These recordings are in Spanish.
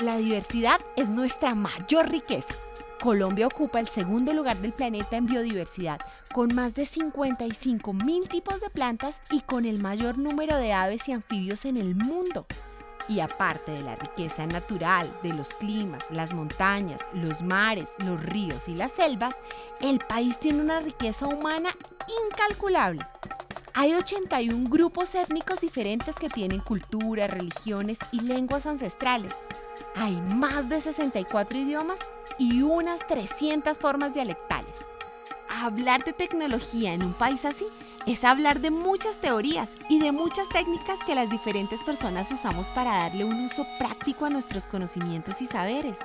La diversidad es nuestra mayor riqueza. Colombia ocupa el segundo lugar del planeta en biodiversidad, con más de 55 mil tipos de plantas y con el mayor número de aves y anfibios en el mundo. Y aparte de la riqueza natural, de los climas, las montañas, los mares, los ríos y las selvas, el país tiene una riqueza humana incalculable. Hay 81 grupos étnicos diferentes que tienen cultura, religiones y lenguas ancestrales. Hay más de 64 idiomas y unas 300 formas dialectales. Hablar de tecnología en un país así es hablar de muchas teorías y de muchas técnicas que las diferentes personas usamos para darle un uso práctico a nuestros conocimientos y saberes.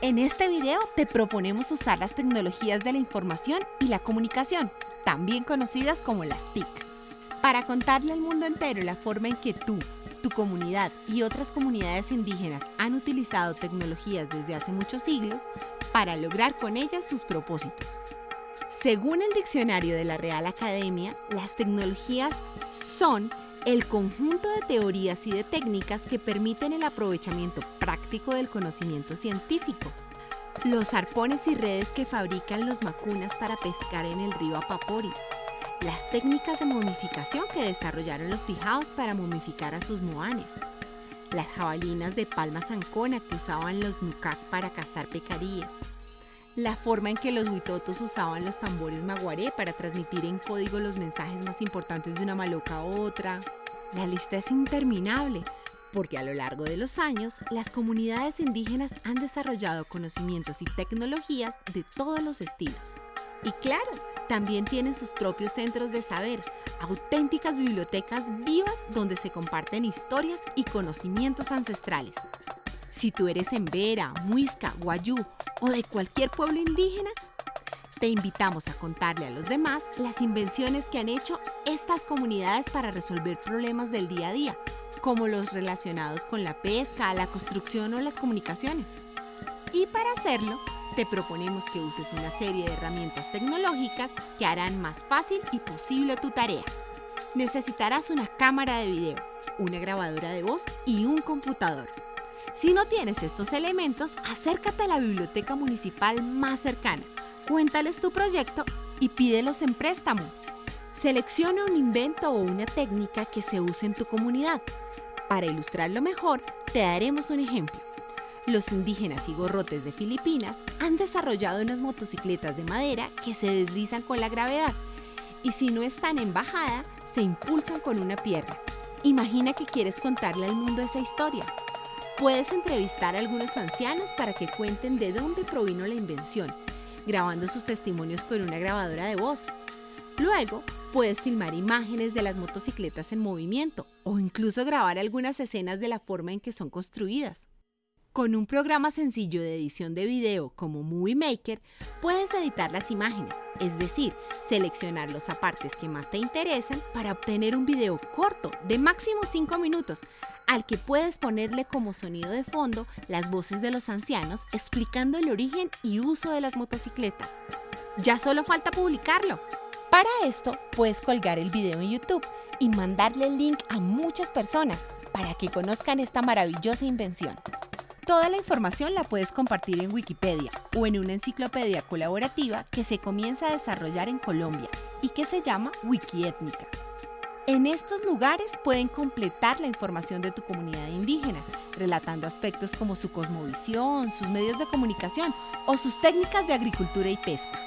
En este video te proponemos usar las tecnologías de la información y la comunicación, también conocidas como las TIC, para contarle al mundo entero la forma en que tú, tu comunidad y otras comunidades indígenas han utilizado tecnologías desde hace muchos siglos para lograr con ellas sus propósitos. Según el diccionario de la Real Academia, las tecnologías son el conjunto de teorías y de técnicas que permiten el aprovechamiento práctico del conocimiento científico. Los arpones y redes que fabrican los macunas para pescar en el río Apaporis. Las técnicas de momificación que desarrollaron los pijaos para momificar a sus moanes. Las jabalinas de palma zancona que usaban los nucac para cazar pecaríes la forma en que los huitotos usaban los tambores maguaré para transmitir en código los mensajes más importantes de una maloca a otra. La lista es interminable, porque a lo largo de los años, las comunidades indígenas han desarrollado conocimientos y tecnologías de todos los estilos. Y claro, también tienen sus propios centros de saber, auténticas bibliotecas vivas donde se comparten historias y conocimientos ancestrales. Si tú eres embera, muisca, guayú o de cualquier pueblo indígena, te invitamos a contarle a los demás las invenciones que han hecho estas comunidades para resolver problemas del día a día, como los relacionados con la pesca, la construcción o las comunicaciones. Y para hacerlo, te proponemos que uses una serie de herramientas tecnológicas que harán más fácil y posible tu tarea. Necesitarás una cámara de video, una grabadora de voz y un computador. Si no tienes estos elementos, acércate a la biblioteca municipal más cercana, cuéntales tu proyecto y pídelos en préstamo. Selecciona un invento o una técnica que se use en tu comunidad. Para ilustrarlo mejor, te daremos un ejemplo. Los indígenas y gorrotes de Filipinas han desarrollado unas motocicletas de madera que se deslizan con la gravedad y si no están en bajada, se impulsan con una pierna. Imagina que quieres contarle al mundo esa historia. Puedes entrevistar a algunos ancianos para que cuenten de dónde provino la invención, grabando sus testimonios con una grabadora de voz. Luego, puedes filmar imágenes de las motocicletas en movimiento o incluso grabar algunas escenas de la forma en que son construidas. Con un programa sencillo de edición de video como Movie Maker, puedes editar las imágenes, es decir, seleccionar los apartes que más te interesan para obtener un video corto de máximo 5 minutos, al que puedes ponerle como sonido de fondo las voces de los ancianos explicando el origen y uso de las motocicletas. Ya solo falta publicarlo. Para esto, puedes colgar el video en YouTube y mandarle el link a muchas personas para que conozcan esta maravillosa invención. Toda la información la puedes compartir en Wikipedia o en una enciclopedia colaborativa que se comienza a desarrollar en Colombia y que se llama Wikiétnica. En estos lugares pueden completar la información de tu comunidad indígena, relatando aspectos como su cosmovisión, sus medios de comunicación o sus técnicas de agricultura y pesca.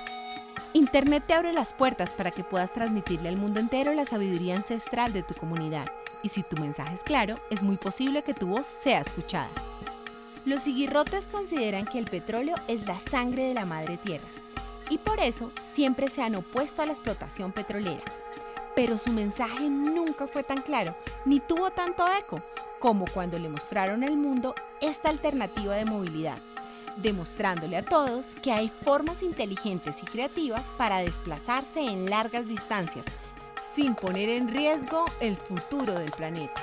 Internet te abre las puertas para que puedas transmitirle al mundo entero la sabiduría ancestral de tu comunidad, y si tu mensaje es claro, es muy posible que tu voz sea escuchada. Los siguirrotes consideran que el petróleo es la sangre de la madre tierra y por eso siempre se han opuesto a la explotación petrolera. Pero su mensaje nunca fue tan claro ni tuvo tanto eco como cuando le mostraron al mundo esta alternativa de movilidad, demostrándole a todos que hay formas inteligentes y creativas para desplazarse en largas distancias sin poner en riesgo el futuro del planeta.